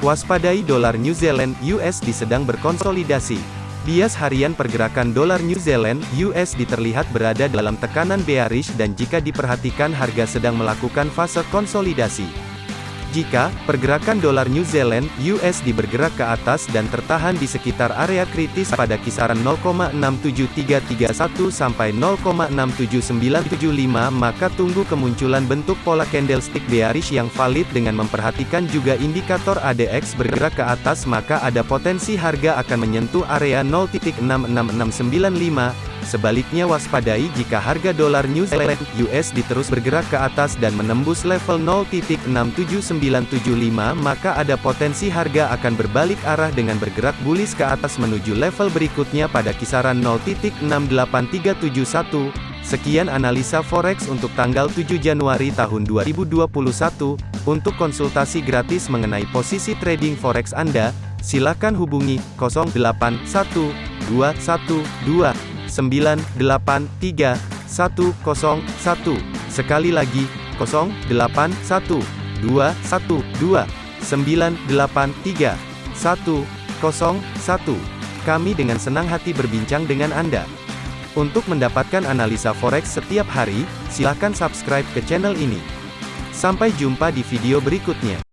Waspadai dolar New Zealand USD sedang berkonsolidasi. Bias harian pergerakan dolar New Zealand USD terlihat berada dalam tekanan bearish dan jika diperhatikan harga sedang melakukan fase konsolidasi. Jika pergerakan dolar New Zealand USD bergerak ke atas dan tertahan di sekitar area kritis pada kisaran 0,67331 sampai 0,67975 maka tunggu kemunculan bentuk pola candlestick bearish yang valid dengan memperhatikan juga indikator ADX bergerak ke atas maka ada potensi harga akan menyentuh area 0.66695 Sebaliknya waspadai jika harga dolar New Zealand USD terus bergerak ke atas dan menembus level 0.67975 maka ada potensi harga akan berbalik arah dengan bergerak bullish ke atas menuju level berikutnya pada kisaran 0.68371. Sekian analisa forex untuk tanggal 7 Januari tahun 2021. Untuk konsultasi gratis mengenai posisi trading forex Anda, silakan hubungi 081212 983 101. Sekali lagi, 081 212 983 101. Kami dengan senang hati berbincang dengan Anda. Untuk mendapatkan analisa forex setiap hari, silakan subscribe ke channel ini. Sampai jumpa di video berikutnya.